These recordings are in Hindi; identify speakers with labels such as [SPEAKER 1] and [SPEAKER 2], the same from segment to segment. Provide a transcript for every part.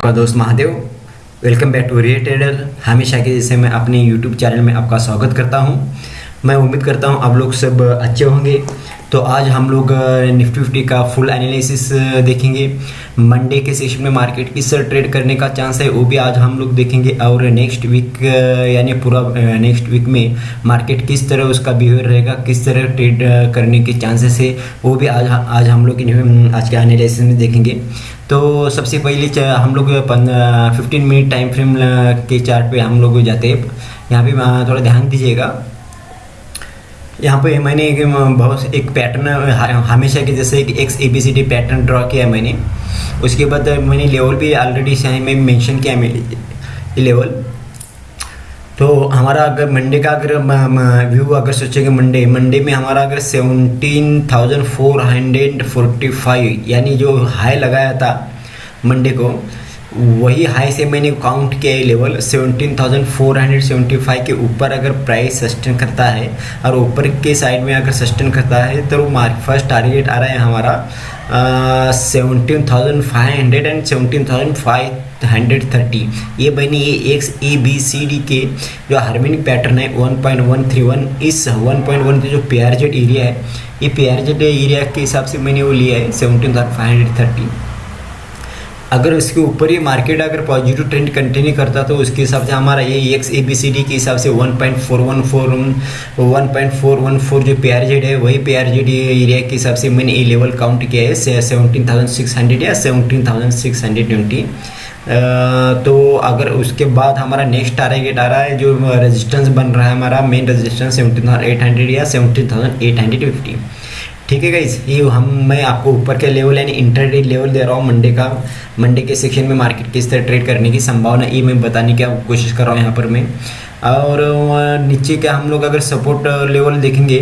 [SPEAKER 1] आपका दोस्त Mahadev welcome back to rear trader हमेशा के जैसे मैं अपने यूट्यूब चैनल में आपका स्वागत करता हूँ। मैं उम्मीद करता हूँ आप लोग सब अच्छे होंगे। तो आज हम लोग निफ्टी फिफ्टी का फुल एनालिसिस देखेंगे। मंडे के सेशन में मार्केट किस तरह ट्रेड करने का चांस है, वो भी आज हम लोग देखेंगे। और नेक्स्ट वीक यानी पूरा नेक्स्ट वीक में मार्केट किस तरह उसका बिहेवियर रहेगा, किस तरह ट्रेड करने के चांसेस है, वो भी आज आज हम लोग आज के एनालिसिस में देखेंगे। तो सबसे पहले हम लोग फिफ्टीन मिनट टाइम फ्रेम के चार्ट हम लोग जाते हैं। यहाँ पे थोड़ा ध्यान दीजिएगा। यहाँ पे मैंने एक बहुत एक पैटर्न हमेशा के जैसे एक X A B C D pattern draw किया है मैंने उसके बाद मैंने लेवल भी ऑलरेडी में मेंशन किया है लेवल तो हमारा अगर मंडे का अगर व्यू अगर सोचेंगे मंडे मंडे में हमारा अगर seventeen thousand four hundred forty five यानी जो हाई लगाया था मंडे को वही हाई से मैंने काउंट किया है level seventeen thousand four hundred seventy five के ऊपर अगर प्राइस सस्टेन करता है और ऊपर के साइड में अगर सस्टेन करता है तो मार्क फ़र्स्ट टारगेट आ रहा है हमारा seventeen thousand five hundred and seventeen thousand five hundred thirty ये बनी ये X A B C D के, जो हार्मोनिक पैटर्न है one point one three one इस वन पॉइंट वन जो पी आर जेड एरिया है, ये पी आर जेड एरिया के हिसाब से मैंने वो लिया है seventeen thousand five hundred thirty अगर उसके ऊपर ही मार्केट अगर पॉजिटिव ट्रेंड कंटिन्यू करता तो उसके हिसाब से हमारा ये X A B C D के हिसाब से one point four one four one point four one four जो पी आर जेड है, वही पी आर जेड एरिया के हिसाब से मैंने ये लेवल काउंट किया है सेवनटीन थाउज़ेंड सिक्स हंड्रेड या seventeen thousand six hundred twenty तो अगर उसके बाद हमारा नेक्स्ट टारगेट आ रहा है जो रेजिस्टेंस बन रहा है हमारा main resistance seventeen thousand eight hundred या seventeen thousand eight hundred fifty ठीक है गाइज़ ये हम, मैं आपको ऊपर के लेवल यानी इंटरडे लेवल दे रहा हूँ मंडे का मंडे के सेक्शन में मार्केट किस तरह ट्रेड करने की संभावना, ये मैं बताने की कोशिश कर रहा हूँ यहाँ पर मैं। और नीचे का हम लोग अगर सपोर्ट लेवल देखेंगे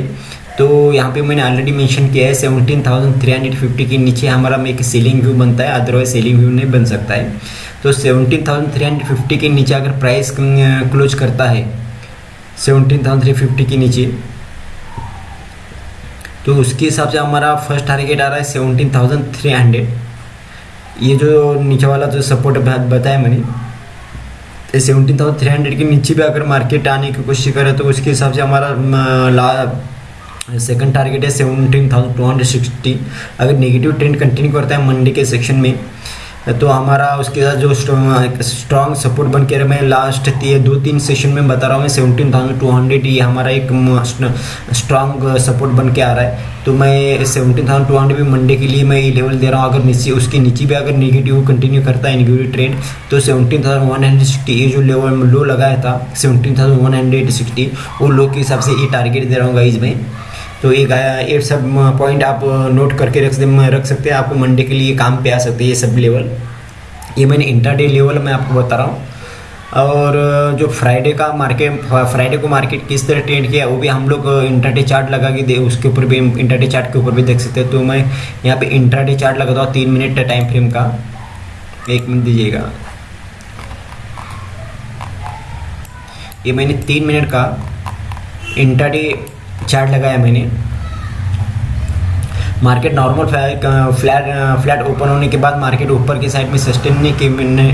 [SPEAKER 1] तो यहाँ पे मैंने ऑलरेडी मेंशन किया है seventeen thousand three hundred fifty के नीचे हमारा में एक सेलिंग व्यू बनता है अदरवाइज़ सेलिंग व्यू नहीं बन सकता है। तो seventeen thousand three hundred fifty के नीचे अगर प्राइस क्लोज करता है सेवनटीन थाउज़ेंड थ्री फिफ्टी के नीचे तो उसके हिसाब से हमारा फ़र्स्ट टारगेट आ रहा है सेवनटीन थाउज़ेंड थ्री हंड्रेड ये जो नीचे वाला जो सपोर्ट बताया मैंने सेवनटीन थाउज़ेंड थ्री हंड्रेड के नीचे भी अगर मार्केट आने की कोशिश करे तो उसके हिसाब से हमारा ला सेकंड टारगेट है seventeen thousand two hundred sixty अगर नेगेटिव ट्रेंड कंटिन्यू करता है मंडे के सेक्शन में तो हमारा उसके साथ जो स्ट्रॉन्ग सपोर्ट बन के मैं लास्ट दो तीन सेशन में बता रहा हूँ सेवनटीन थाउज़ेंड टू हंड्रेड ये हमारा एक स्ट्रॉन्ग सपोर्ट बन के आ रहा है। तो मैं सेवनटीन थाउज़ेंड टू हंड्रेड भी मंडे के लिए मैं ये लेवल दे रहा हूँ, अगर नीचे, उसके नीचे भी अगर निगेटिव कंटिन्यू करता है निगेटिव ट्रेंड तो seventeen thousand one hundred sixty ये जो लेवल लो लगाया था seventeen thousand one hundred sixty वो लो के हिसाब से ये टारगेट दे रहा हूँ गाइज़ में। तो ये ये सब पॉइंट आप नोट करके रख रख सकते हैं। आपको मंडे के लिए काम पे आ सकते हैं ये सब लेवल ये मैंने इंटरडे लेवल मैं आपको बता रहा हूँ। और जो फ्राइडे का मार्केट फ्राइडे को मार्केट किस तरह ट्रेंड किया, वो भी हम लोग इंटरडे चार्ट लगा के दे, उसके ऊपर भी इंटरडे चार्ट के ऊपर भी देख सकते हैं। तो मैं यहाँ पे इंटरडे चार्ट लगाता हूँ, तीन मिनट टाइम फ्रेम का। एक मिनट दीजिएगा। ये मैंने तीन मिनट का इंटरडे चार्ट लगाया मैंने। Market normal flat flat open होने के बाद मार्केट ऊपर की साइड में सस्टेन नहीं,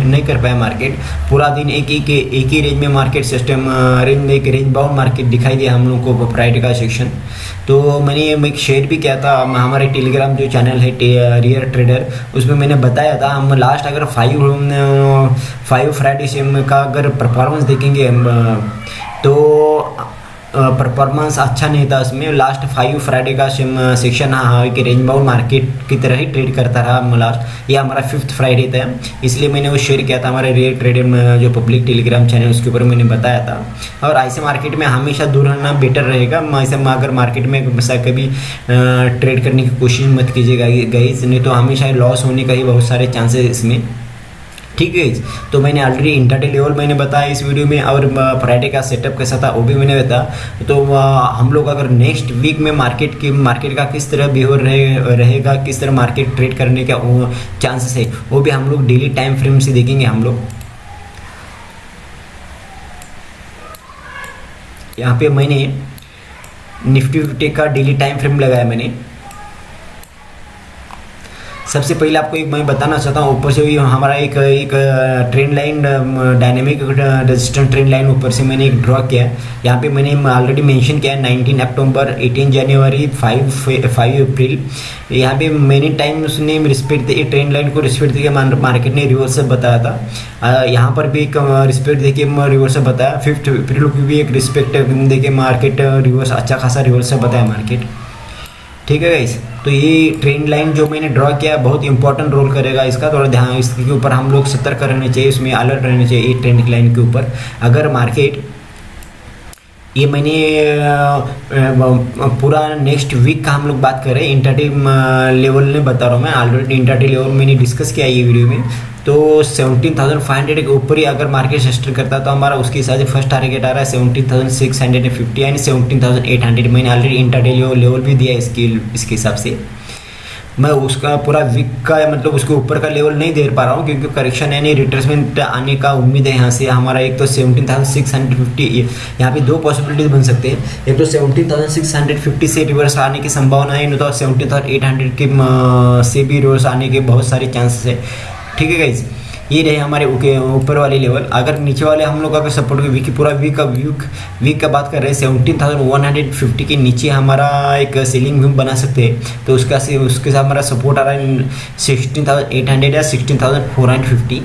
[SPEAKER 1] नहीं, कर पाया मार्केट। पूरा दिन एक ही के एक ही रेंज में मार्केट सिस्टम रेंज एक रेंज बाउंड मार्केट दिखाई दिया हम लोग को फ्राइडे का सेक्शन तो मैंने एक शेयर भी किया था हमारे टेलीग्राम जो चैनल है रियर ट्रेडर उसमें मैंने बताया था हम लास्ट अगर फाइव फाइव फ्राइडे का अगर परफॉर्मेंस देखेंगे तो परफॉर्मेंस अच्छा नहीं था उसमें। लास्ट फाइव फ्राइडे का सेक्शन हाँ कि रेंज बाउंड मार्केट की तरह ही ट्रेड करता रहा लास्ट ये हमारा फिफ्थ फ्राइडे था। इसलिए मैंने वो शेयर किया था हमारे रियल ट्रेड जो पब्लिक टेलीग्राम चैनल उसके ऊपर मैंने बताया था। और ऐसे मार्केट में हमेशा दूर रहना बेटर रहेगा। ऐसे अगर मार्केट में कभी ट्रेड करने की कोशिश मत कीजिएगा गई नहीं तो हमेशा लॉस होने का ही बहुत सारे चांसेस इसमें। ठीक है तो मैंने ऑलरेडी इंटरडे लेवल मैंने बताया इस वीडियो में और फ्राइडे का सेटअप कैसा था वो भी मैंने बताया। तो हम लोग अगर नेक्स्ट वीक में मार्केट की मार्केट का किस तरह बिहेवियर रहे, रहेगा किस तरह मार्केट ट्रेड करने का चांसेस है वो भी हम लोग डेली टाइम फ्रेम से देखेंगे हम लोग। यहाँ पे मैंने निफ्टी फिफ्टी का डेली टाइम फ्रेम लगाया मैंने। सबसे पहले आपको एक मैं बताना चाहता हूँ, ऊपर से भी हमारा एक एक trend line dynamic resistant trend line ऊपर से मैंने एक ड्रॉ किया है। यहाँ पे मैंने ऑलरेडी मेंशन किया है nineteen October eighteen January five five April यहाँ पे मैनी टाइम उसने रिस्पेक्ट दी ट्रेन लाइन को रिस्पेक्ट दे मार्केट ने रिवर्स से बताया था। यहाँ पर भी एक रिस्पेक्ट दे के रिवर्स बताया। फिफ्थ अप्रैल को भी एक रिस्पेक्ट दे के मार्केट रिवर्स अच्छा खासा रिवर्स बताया मार्केट ठीक है गाइस तो ये ट्रेंड लाइन जो मैंने ड्रॉ किया बहुत इंपॉर्टेंट रोल करेगा इसका। थोड़ा ध्यान इसके ऊपर हम लोग सतर्क रहने चाहिए इसमें अलर्ट रहने चाहिए ये ट्रेंड लाइन के ऊपर। अगर मार्केट ये मैंने पूरा नेक्स्ट वीक का हम लोग बात करें इंटरडे लेवल में बता रहा हूँ मैं। ऑलरेडी इंटरडे लेवल मैंने डिस्कस किया ये वीडियो में। तो सेवनटीन थाउज़ेंड फाइव हंड्रेड के ऊपर ही अगर मार्केट सस्टर करता तो हमारा उसके हिसाब से फ़र्स्ट टारगेट आ रहा है seventeen thousand six hundred and fifty यानी सेवनटीन थाउज़ेंड एट हंड्रेड मैंने ऑलरेडी इंटरडे लेवल भी दिया है इसके इसके हिसाब से। मैं उसका पूरा वीक का मतलब उसके ऊपर का लेवल नहीं दे पा रहा हूँ, क्योंकि करेक्शन यानी रिट्रेसमेंट आने का उम्मीद है यहाँ से। हमारा एक तो seventeen thousand six hundred fifty यहाँ पे दो पॉसिबिलिटीज बन सकते हैं। एक तो seventeen thousand six hundred fifty से रिवर्स आने की संभावना है नहीं तो सेवनटीन थाउज़ेंड एट हंड्रेड के से भी रिवर्स आने के बहुत सारे चांसेस है। ठीक है गाइज़ ये रहे हमारे ऊपर वाले लेवल अगर नीचे वाले हम लोग अगर सपोर्ट के वीक पूरा वीक का वीक वीक का बात कर रहे हैं seventeen thousand one hundred fifty के नीचे हमारा एक सीलिंग भी बना सकते हैं। तो उसका से, उसके साथ हमारा सपोर्ट आ रहा है सिक्सटीन थाउज़ेंड एट हंड्रेड या sixteen thousand four hundred fifty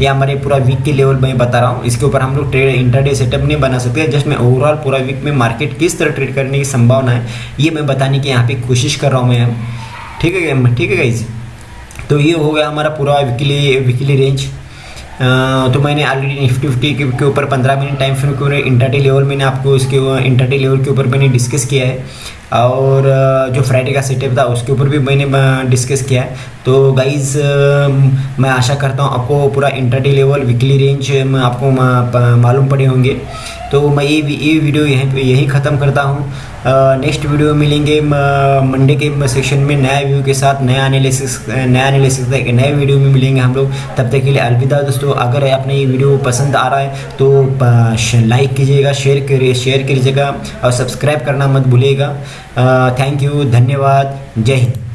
[SPEAKER 1] ये हमारे पूरा वीक के लेवल मैं बता रहा हूँ। इसके ऊपर हम लोग ट्रेड इंटरडे सेटअप नहीं बना सकते। जस्ट मैं ओवरऑल पूरा वीक में मार्केट किस तरह ट्रेड करने की संभावना है, ये मैं बताने की यहाँ पे कोशिश कर रहा हूँ मैं। ठीक है ठीक है गाइज़ तो ये हो गया हमारा पूरा वीकली वीकली रेंज तो मैंने ऑलरेडी निफ्टी फिफ्टी के ऊपर पंद्रह मिनट टाइम फ्रेम के इंटरडे लेवल मैंने आपको इसके इंटरडे लेवल के ऊपर मैंने डिस्कस किया है। और जो फ्राइडे का सेटअप था उसके ऊपर भी मैंने डिस्कस किया है। तो गाइज़ मैं आशा करता हूँ आपको पूरा इंटरडे लेवल वीकली रेंज आपको मालूम पड़े होंगे। तो मैं ये ये वीडियो यहीं पे, यहीं ख़त्म करता हूँ। नेक्स्ट वीडियो मिलेंगे मंडे के सेक्शन में नया व्यू के साथ, नया एनालिसिस नया एनालिसिस नए वीडियो में मिलेंगे हम लोग। तब तक के लिए अलविदा दोस्तों। अगर आपने ये वीडियो पसंद आ रहा है तो लाइक कीजिएगा शेयर करिए शेयर कीजिएगा और सब्सक्राइब करना मत भूलिएगा। थैंक यू धन्यवाद। जय हिंद।